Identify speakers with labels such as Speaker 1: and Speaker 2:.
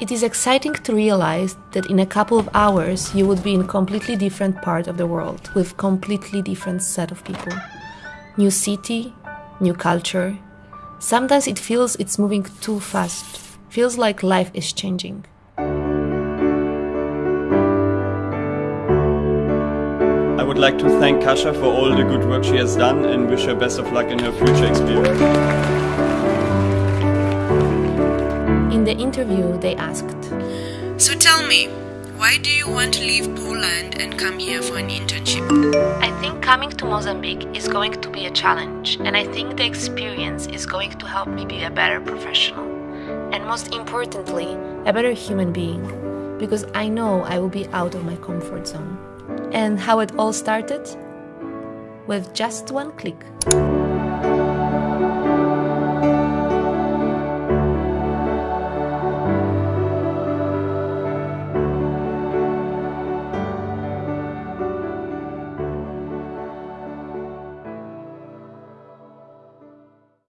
Speaker 1: It is exciting to realize that in a couple of hours you would be in a completely different part of the world with completely different set of people. New city, new culture. Sometimes it feels it's moving too fast. Feels like life is changing.
Speaker 2: I would like to thank Kasha for all the good work she has done and wish her best of luck in her future experience.
Speaker 1: In the interview, they asked,
Speaker 3: So tell me, why do you want to leave Poland and come here for an internship?
Speaker 1: I think coming to Mozambique is going to be a challenge, and I think the experience is going to help me be a better professional. And most importantly, a better human being, because I know I will be out of my comfort zone. And how it all started? With just one click.